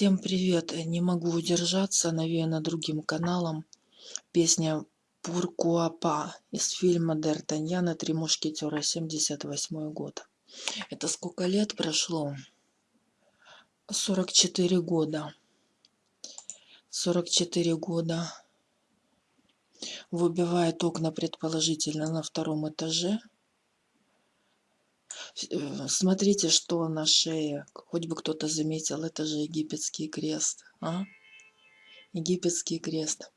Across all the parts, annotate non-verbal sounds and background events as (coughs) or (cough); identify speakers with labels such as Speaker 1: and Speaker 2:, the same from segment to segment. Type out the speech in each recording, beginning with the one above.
Speaker 1: Всем привет! Не могу удержаться, навеяна другим каналом. Песня Пуркуапа из фильма Д'Артаньяна «Три мушкетера», 78 год. Это сколько лет прошло? 44 года. 44 года. Выбивает окна, предположительно, на втором этаже. Э, смотрите, что на шее. Хоть бы кто-то заметил, это же египетский крест. А? Египетский крест.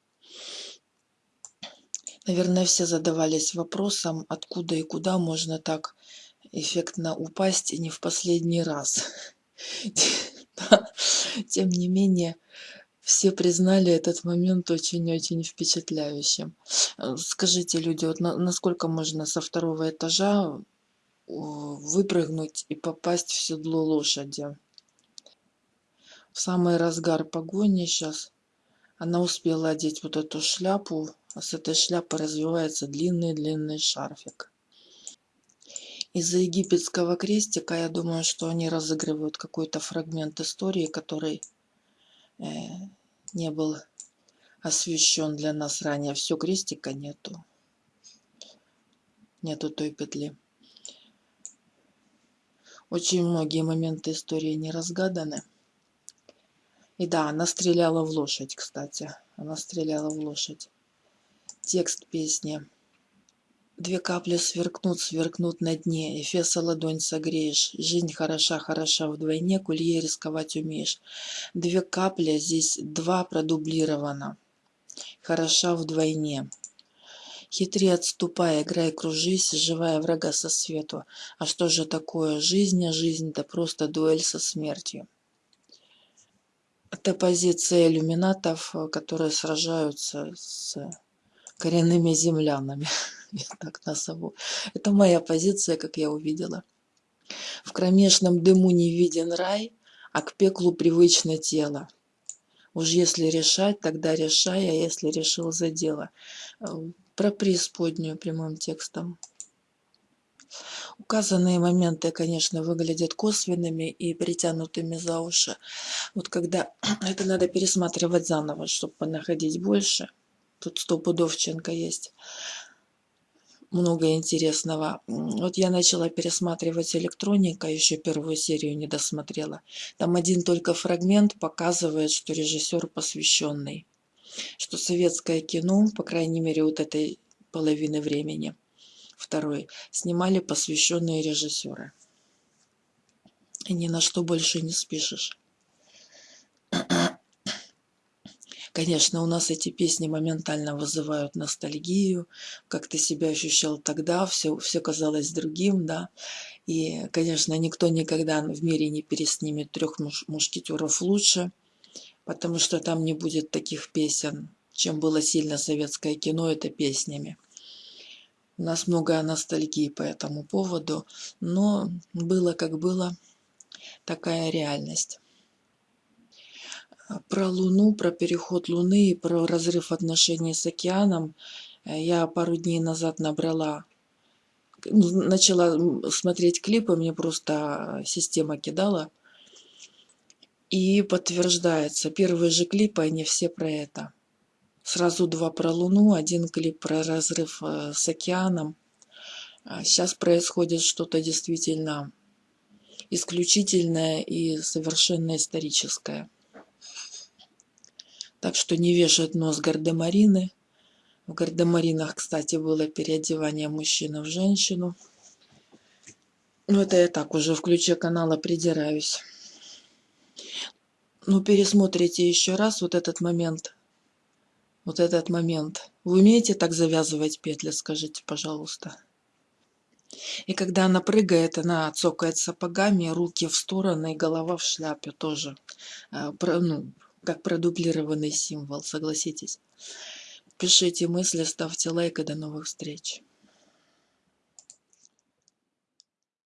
Speaker 1: Наверное, все задавались вопросом, откуда и куда можно так эффектно упасть и не в последний раз. (laughs) Тем не менее, все признали этот момент очень-очень впечатляющим. Э, скажите, люди, вот насколько можно со второго этажа выпрыгнуть и попасть в седло лошади. В самый разгар погони сейчас она успела одеть вот эту шляпу, а с этой шляпы развивается длинный-длинный шарфик. Из-за египетского крестика я думаю, что они разыгрывают какой-то фрагмент истории, который э, не был освещен для нас ранее. Все, крестика нету. Нету той петли. Очень многие моменты истории не разгаданы. И да, она стреляла в лошадь, кстати. Она стреляла в лошадь. Текст песни. Две капли сверкнут, сверкнут на дне, Эфеса ладонь согреешь. Жизнь хороша, хороша вдвойне, Кулье рисковать умеешь. Две капли, здесь два продублировано. Хороша вдвойне. Хитри, отступай, играй, кружись, живая врага со свету. А что же такое жизнь? А жизнь – да просто дуэль со смертью. Это позиция иллюминатов, которые сражаются с коренными землянами. (laughs) Я так назову. Это моя позиция, как я увидела. В кромешном дыму не виден рай, а к пеклу привычно тело. Уж если решать, тогда решай, а если решил за дело про преисподнюю прямым текстом. Указанные моменты, конечно, выглядят косвенными и притянутыми за уши. Вот когда (clears throat) это надо пересматривать заново, чтобы находить больше. Тут сто пудовченко есть. Много интересного. Вот я начала пересматривать электроника, еще первую серию не досмотрела. Там один только фрагмент показывает, что режиссер посвященный что советское кино, по крайней мере вот этой половины времени, второй, снимали посвященные режиссеры. И ни на что больше не спишешь. (coughs) Конечно, у нас эти песни моментально вызывают ностальгию, как ты себя ощущал тогда, все, все казалось другим, да. И, конечно, никто никогда в мире не переснимет трех муш мушкетеров лучше – потому что там не будет таких песен. Чем было сильно советское кино, это песнями. У нас много ностальгии по этому поводу, но было как было, такая реальность. Про Луну, про переход Луны и про разрыв отношений с океаном я пару дней назад набрала начала смотреть клипы, мне просто система кидала – и подтверждается, первые же клипы, они все про это. Сразу два про Луну, один клип про разрыв э, с океаном. Сейчас а происходит что-то действительно исключительное и совершенно историческое. Так что не вешать нос гардемарины. В гардемаринах, кстати, было переодевание мужчины в женщину. Ну, это я так уже в ключе канала придираюсь ну, пересмотрите еще раз вот этот момент. Вот этот момент. Вы умеете так завязывать петли, скажите, пожалуйста. И когда она прыгает, она цокает сапогами, руки в стороны, и голова в шляпе тоже. А, ну, как продублированный символ, согласитесь. Пишите мысли, ставьте лайк и до новых встреч.